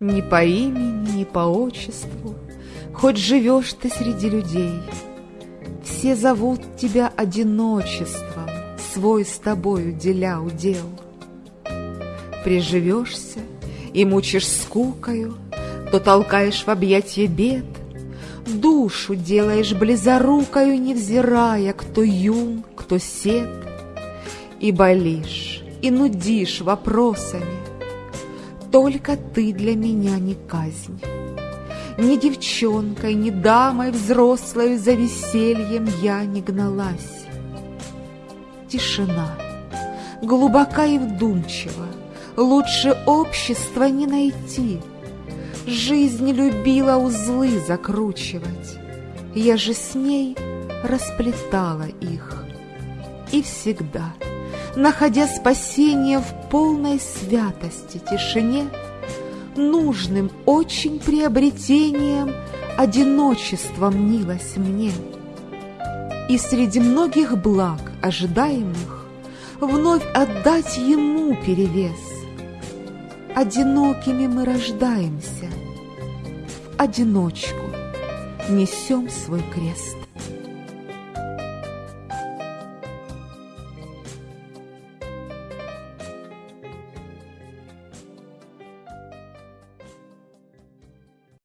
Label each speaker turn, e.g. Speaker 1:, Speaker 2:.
Speaker 1: Ни по имени, ни по отчеству, Хоть живешь ты среди людей, Все зовут тебя одиночеством, Свой с тобою деля удел. Приживешься и мучишь скукою, То толкаешь в объятье бед, Душу делаешь близорукою, Невзирая, кто юн, кто сед, И болишь, и нудишь вопросами. Только ты для меня не казнь. Ни девчонкой, ни дамой взрослой За весельем я не гналась. Тишина, глубока и вдумчива, Лучше общества не найти. Жизнь любила узлы закручивать, Я же с ней расплетала их. И всегда, находя спасение в полной святости, тишине, Нужным очень приобретением Одиночество мнилось мне. И среди многих благ ожидаемых Вновь отдать ему перевес. Одинокими мы рождаемся, В одиночку несем свой крест.